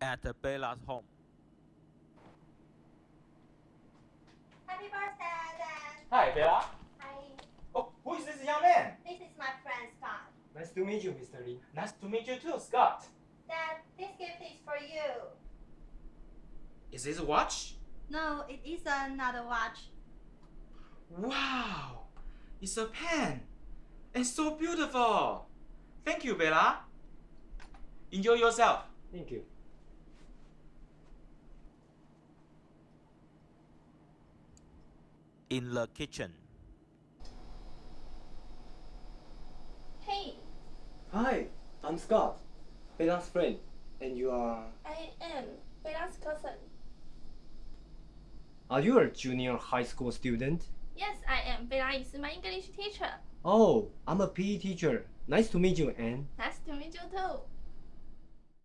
at Bella's home. Happy birthday, Dan. Hi, Bella. Hi. Oh, who is this young man? This is my friend Scott. Nice to meet you, Mr. Lee. Nice to meet you too, Scott. Dad, this gift is for you. Is this a watch? No, it is another watch. Wow, it's a pen. It's so beautiful. Thank you, Bella. Enjoy yourself. Thank you. In the kitchen, Hey, Hi, I'm Scott, Bella's friend, and you are. I am Bella's cousin. Are you a junior high school student? Yes, I am. Bella is my English teacher. Oh, I'm a PE teacher. Nice to meet you, Anne. Nice to meet you too.